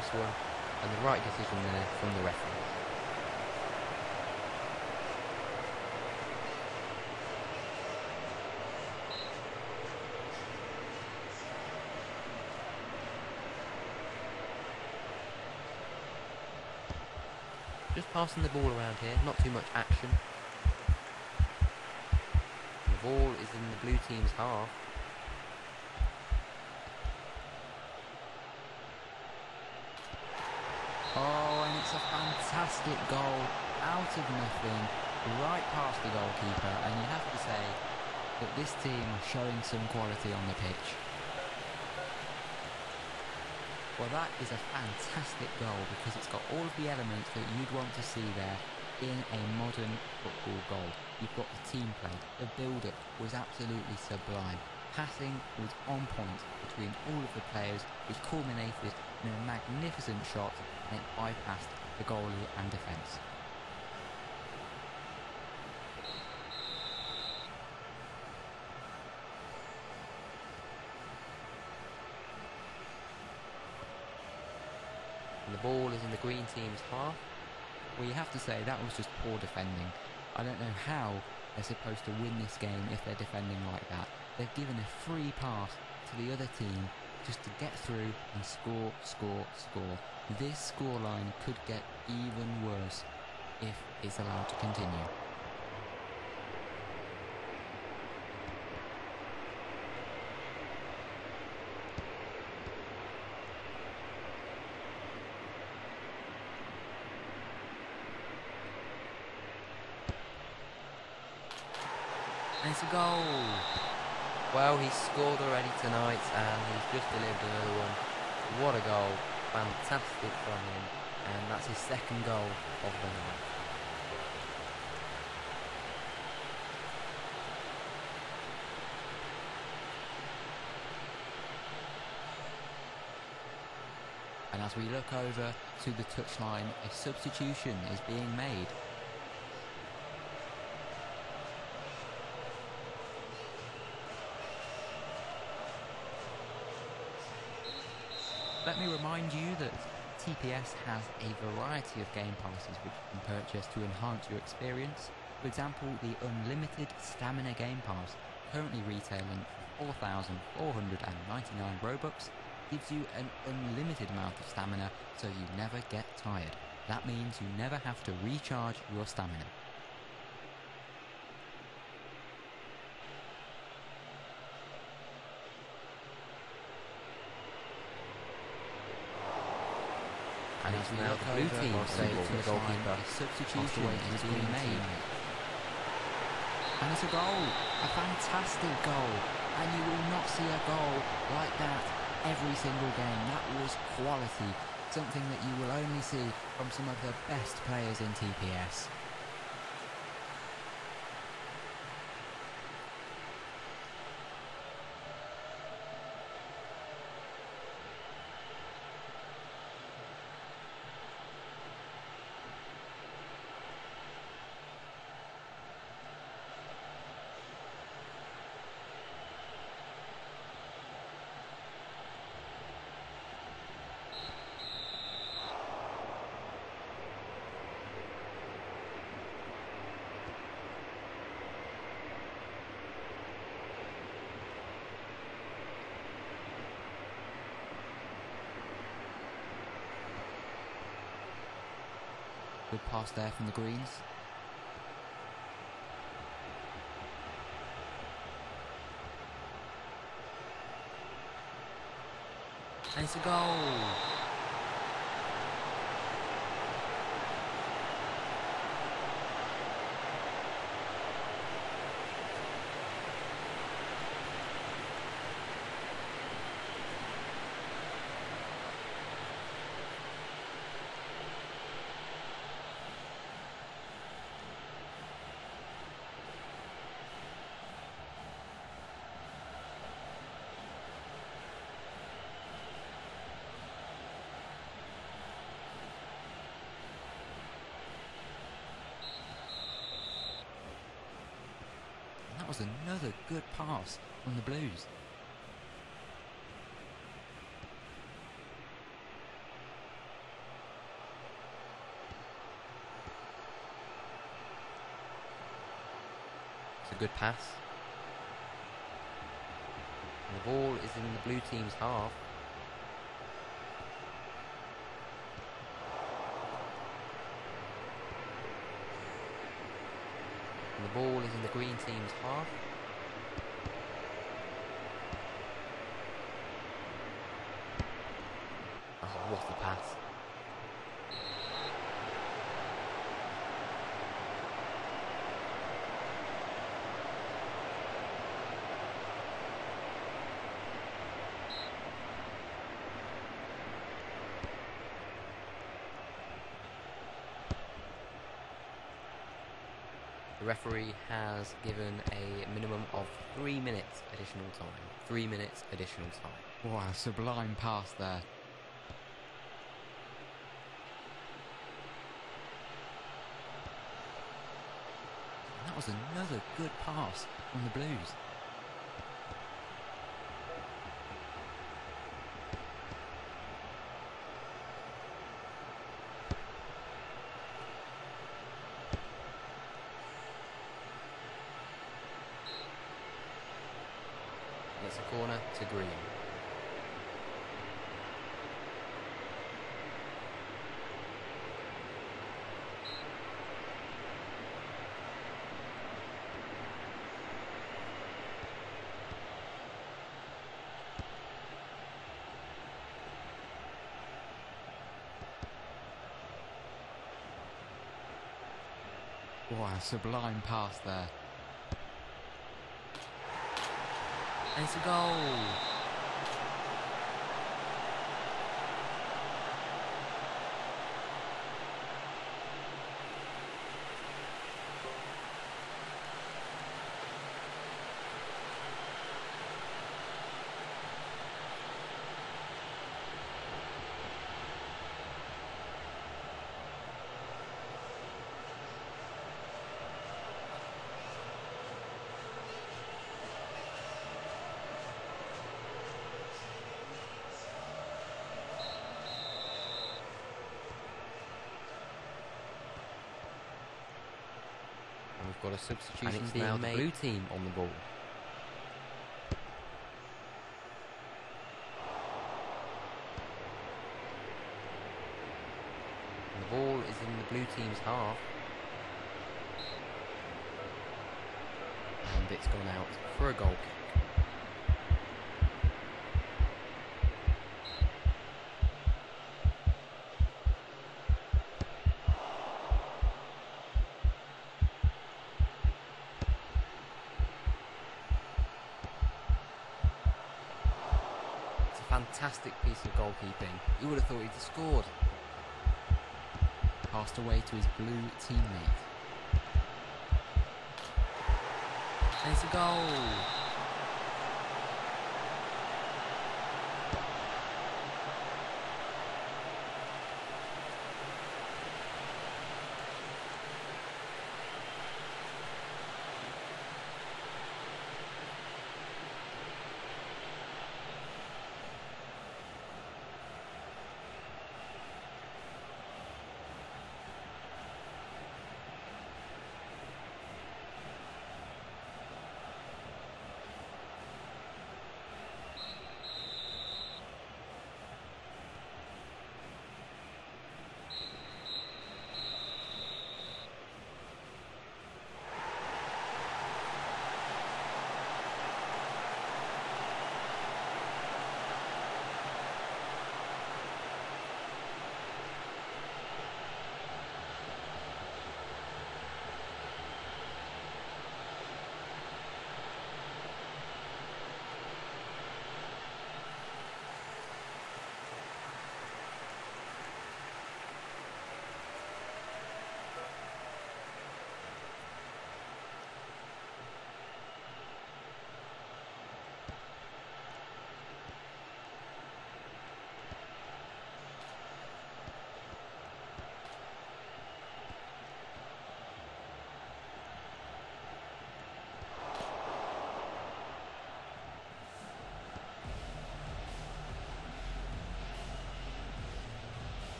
close one, and the right decision there from the referee. Just passing the ball around here, not too much action. The ball is in the blue team's half. Oh, and it's a fantastic goal out of nothing, right past the goalkeeper, and you have to say that this team are showing some quality on the pitch. Well, that is a fantastic goal because it's got all of the elements that you'd want to see there in a modern football goal. You've got the team play, the build-up was absolutely sublime. Passing was on point between all of the players, which culminated in a magnificent shot and it bypassed the goalie and defence. The ball is in the green team's half. Well, you have to say that was just poor defending. I don't know how they're supposed to win this game if they're defending like that. They've given a free pass to the other team just to get through and score, score, score. This scoreline could get even worse if it's allowed to continue. And it's a goal. Well, he's scored already tonight and he's just delivered another one. What a goal. Fantastic from him. And that's his second goal of the night. And as we look over to the touchline, a substitution is being made. Let me remind you that TPS has a variety of game passes which you can purchase to enhance your experience. For example, the Unlimited Stamina Game Pass, currently retailing for 4,499 Robux, gives you an unlimited amount of stamina so you never get tired. That means you never have to recharge your stamina. And as now the blue team to saying the to the goalkeeper, a substitution "Pass away to is being made. And it's a goal, a fantastic goal. And you will not see a goal like that every single game. That was quality, something that you will only see from some of the best players in TPS. Good pass there from the Greens. And it's a goal. was another good pass from the Blues. It's a good pass. And the ball is in the blue team's half. Ball is in the green team's half. Oh, what a pass. The referee has given a minimum of three minutes additional time. Three minutes additional time. Wow, sublime pass there. That was another good pass from the Blues. Corner to green. Wow, sublime pass there. And it's we've got a substitution And it's now the blue team on the ball. And the ball is in the blue team's half. And it's gone out for a goal kick. Fantastic piece of goalkeeping. You would have thought he'd scored. Passed away to his blue teammate. And it's a goal.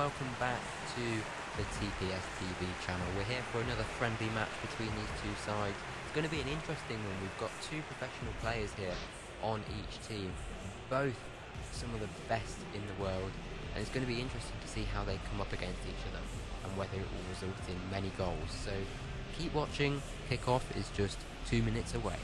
Welcome back to the TPS TV channel. We're here for another friendly match between these two sides. It's going to be an interesting one. We've got two professional players here on each team, both some of the best in the world, and it's going to be interesting to see how they come up against each other and whether it will result in many goals. So keep watching. Kickoff is just two minutes away.